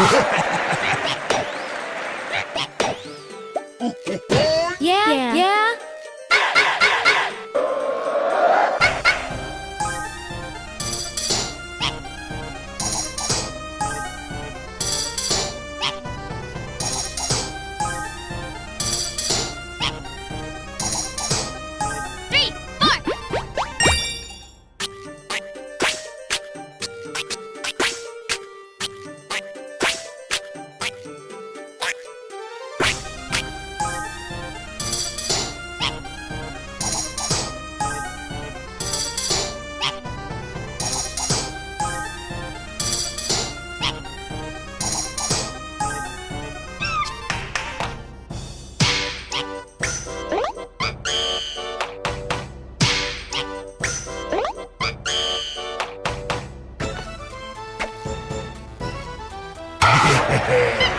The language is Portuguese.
Yeah, yeah. yeah. Three, four. Yeah.